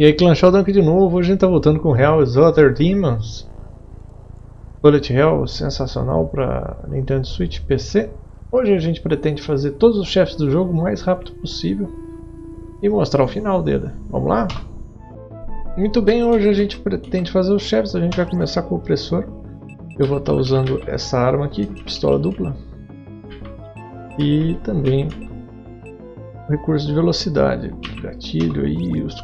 E aí, Clan Sheldon aqui de novo. Hoje a gente tá voltando com Hell's Other Demons. Bullet Hell sensacional para Nintendo Switch PC. Hoje a gente pretende fazer todos os chefes do jogo o mais rápido possível e mostrar o final dele. Vamos lá? Muito bem, hoje a gente pretende fazer os chefes. A gente vai começar com o opressor. Eu vou estar tá usando essa arma aqui, pistola dupla. E também recurso de velocidade, gatilho e os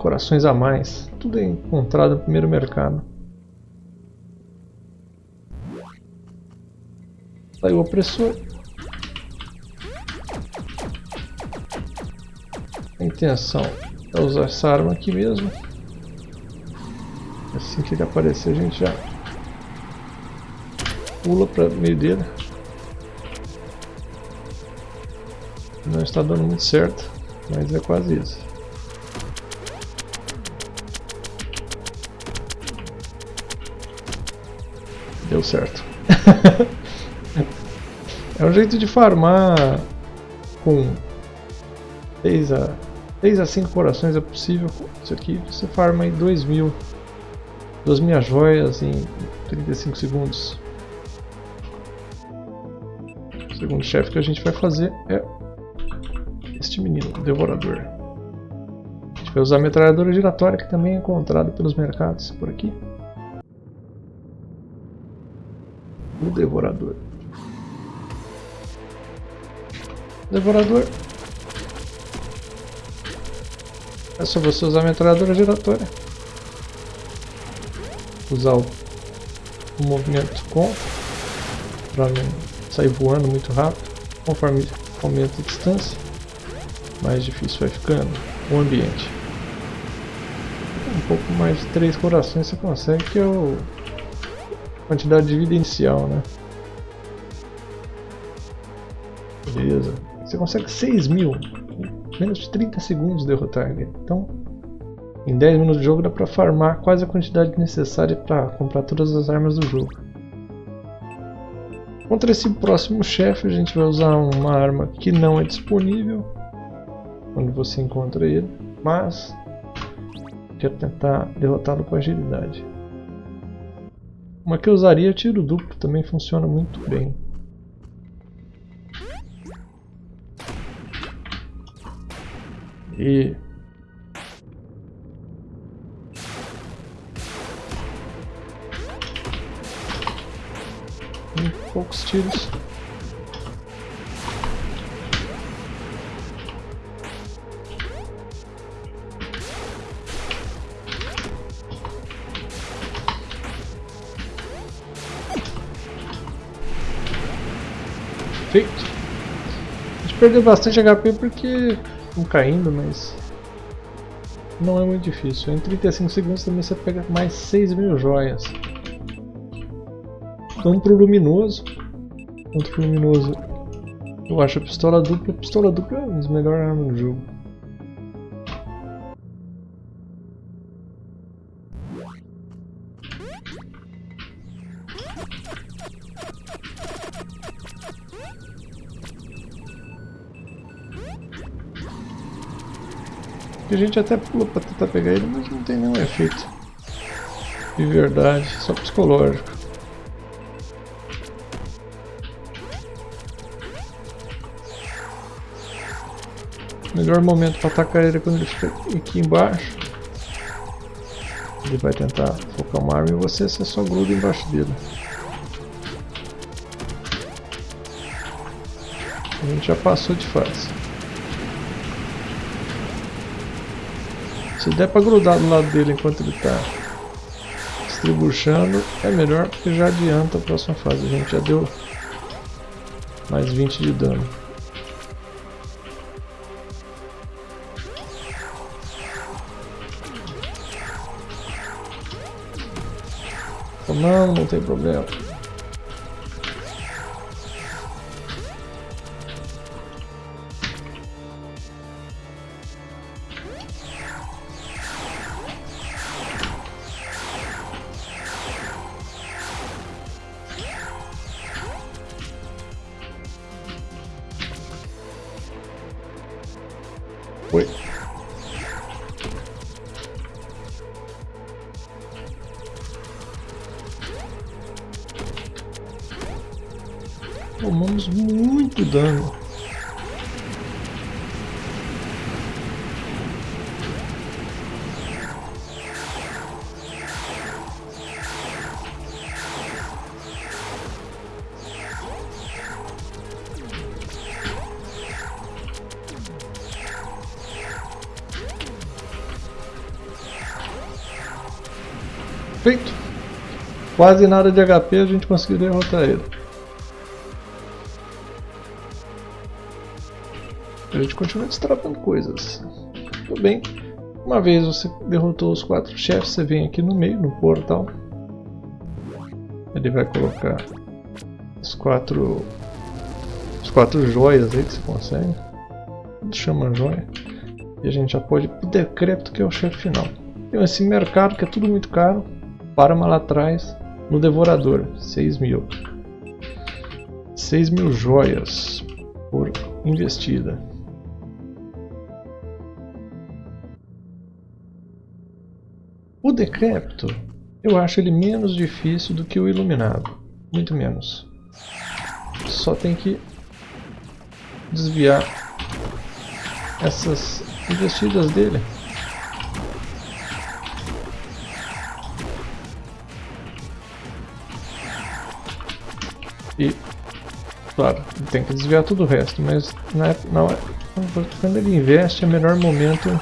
corações a mais. Tudo é encontrado no primeiro mercado. Aí o opressor. A intenção é usar essa arma aqui mesmo. Assim que ele aparecer a gente já pula para meio dele. Não está dando muito certo, mas é quase isso. Deu certo. é um jeito de farmar com 6 a, 6 a 5 corações é possível. Isso aqui você farma em 2 mil. 2 mil joias em 35 segundos. O segundo chefe que a gente vai fazer é este menino, Devorador. A gente vai usar a metralhadora giratória, que também é encontrada pelos mercados por aqui. O Devorador. Devorador. É só você usar a metralhadora giratória. Usar o, o movimento com para não sair voando muito rápido, conforme aumenta a distância mais difícil vai ficando o ambiente. Um pouco mais de 3 corações você consegue, que é o quantidade de vida inicial, né? Beleza. Você consegue 6 mil em menos de 30 segundos derrotar ele. Então, em 10 minutos de jogo dá pra farmar quase a quantidade necessária para comprar todas as armas do jogo. Contra esse próximo chefe a gente vai usar uma arma que não é disponível quando você encontra ele, mas quero tentar derrotá-lo com agilidade. Uma que eu usaria tiro duplo também funciona muito bem. E poucos tiros. Feito. A gente perdeu bastante HP porque estão caindo, mas não é muito difícil. Em 35 segundos também você pega mais 6 mil joias. Vamos pro luminoso. Contra o luminoso. Eu acho a pistola dupla. A pistola dupla é uma das melhores armas do jogo. A gente até pula pra tentar pegar ele, mas não tem nenhum efeito. De verdade, só psicológico. Melhor momento para atacar ele é quando ele fica aqui embaixo. Ele vai tentar focar uma arma em você, você só gruda embaixo dele. A gente já passou de fase. Se der pra grudar do lado dele enquanto ele tá distribuindo, é melhor porque já adianta a próxima fase. A gente já deu mais 20 de dano. Não, não tem problema. Oi? Tomamos muito dano. Feito. Quase nada de HP a gente conseguiu derrotar ele. A gente continua destravando coisas. Tudo bem. Uma vez você derrotou os quatro chefes, você vem aqui no meio, no portal. Ele vai colocar os quatro os quatro joias aí que você consegue. Chama joia. E a gente já pode ir pro decrépito que é o chefe final. Tem esse mercado que é tudo muito caro. Parma lá atrás no Devorador, 6 mil. 6 mil joias por investida. O Decrépito, eu acho ele menos difícil do que o Iluminado. Muito menos. Só tem que desviar essas investidas dele. E, claro, tem que desviar todo o resto, mas na, na, quando ele investe é o melhor momento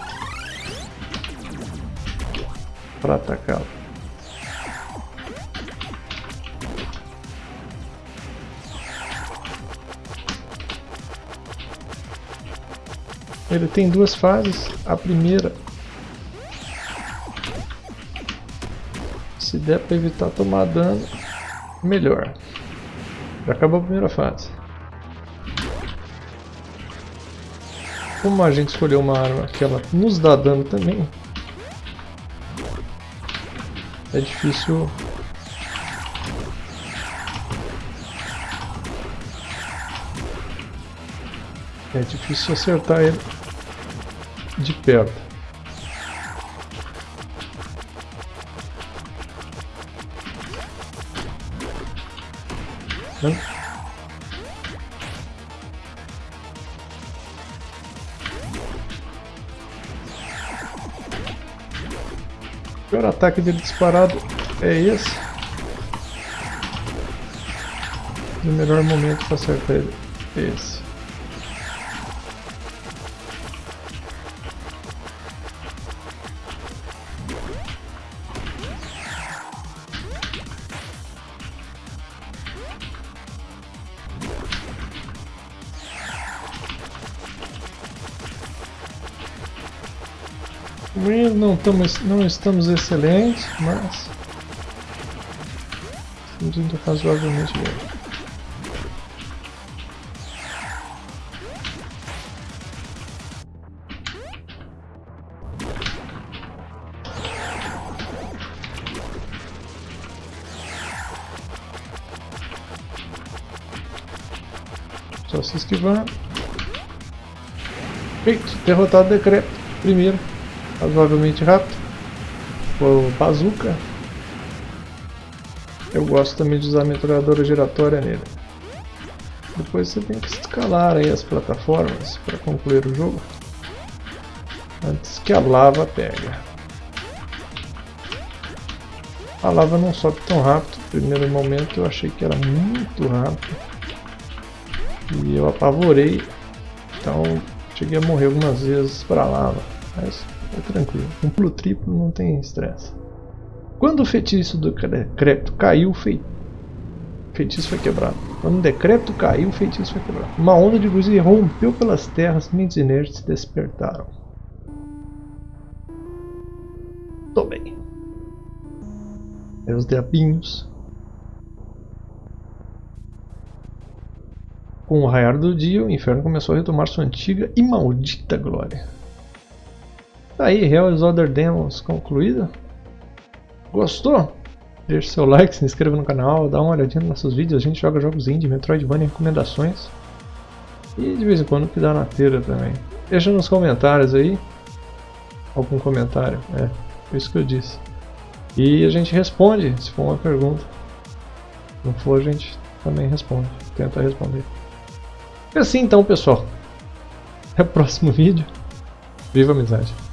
para atacá-lo. Ele tem duas fases. A primeira, se der para evitar tomar dano, melhor. Já acabou a primeira fase. Como a gente escolheu uma arma que ela nos dá dano também, é difícil É difícil acertar ele de perto. O pior ataque dele disparado é esse. o melhor momento para acertar ele é não, estamos, não estamos excelentes, mas estamos indo razoavelmente bem. Só se esquivar. Feito, derrotado o decreto. Primeiro razoavelmente rápido. O bazooka. Eu gosto também de usar a metralhadora giratória nele. Depois você tem que escalar aí as plataformas para concluir o jogo. Antes que a lava pega. A lava não sobe tão rápido. No primeiro momento eu achei que era muito rápido. E eu apavorei. Então cheguei a morrer algumas vezes para a lava. Mas é tranquilo. Um pulo triplo não tem estresse. Quando o feitiço do decrépito caiu, o feitiço foi quebrado. Quando o decrépito caiu, o feitiço foi quebrado. Uma onda de luz rompeu pelas terras, mentes inertes despertaram. Tô bem. Os diabinhos. Com o raiar do dia, o inferno começou a retomar sua antiga e maldita glória. Tá aí, Hell Other Demons concluída. Gostou? Deixe seu like, se inscreva no canal, dá uma olhadinha nos nossos vídeos. A gente joga jogos indie, Metroidvania, recomendações. E de vez em quando que dá na teira também. Deixa nos comentários aí. Algum comentário. É, foi isso que eu disse. E a gente responde, se for uma pergunta. Se não for, a gente também responde, tenta responder. E assim então pessoal, até o próximo vídeo, viva a amizade!